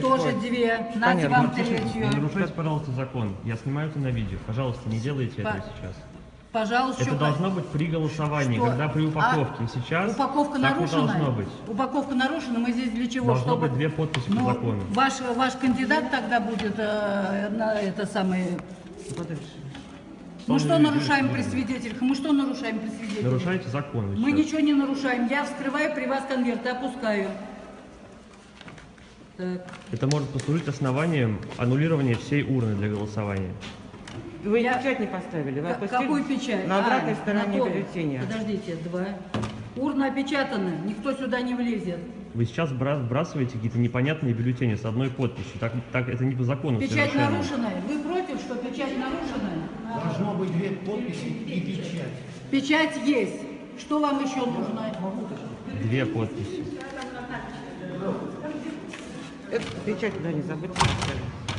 тоже две. Нате вам Не третью. нарушайте, пожалуйста, закон. Я снимаю это на видео. Пожалуйста, не делайте этого По- сейчас. Пожалуйста, Это должно быть при голосовании, Что? когда при упаковке. А Сейчас упаковка так не нарушена? должно быть. Упаковка нарушена, мы здесь для чего? Должно Чтобы... быть две подписи по Ну, закону. Ваш, ваш кандидат тогда будет э, на это самое... Мы что нарушаем при свидетелях? Мы что нарушаем при свидетелях? Нарушаете закон. вы Мы сейчас. ничего не нарушаем. Я вскрываю при вас конверт и опускаю. Так. Это может послужить основанием аннулирования всей урны для голосования. Вы Я- печать не поставили, вы Какую печать? на обратной А, стороне на бюллетеня. Подождите, два. Урна опечатана, никто сюда не влезет. Вы сейчас бра- вбрасываете какие-то непонятные бюллетени с одной подписью. Так, так это не по закону Печать совершенно. нарушенная. Вы против, что печать нарушенная? Должно быть две подписи и печать. Печать есть. Что вам еще нужно? Две подписи. Печать туда не поставить.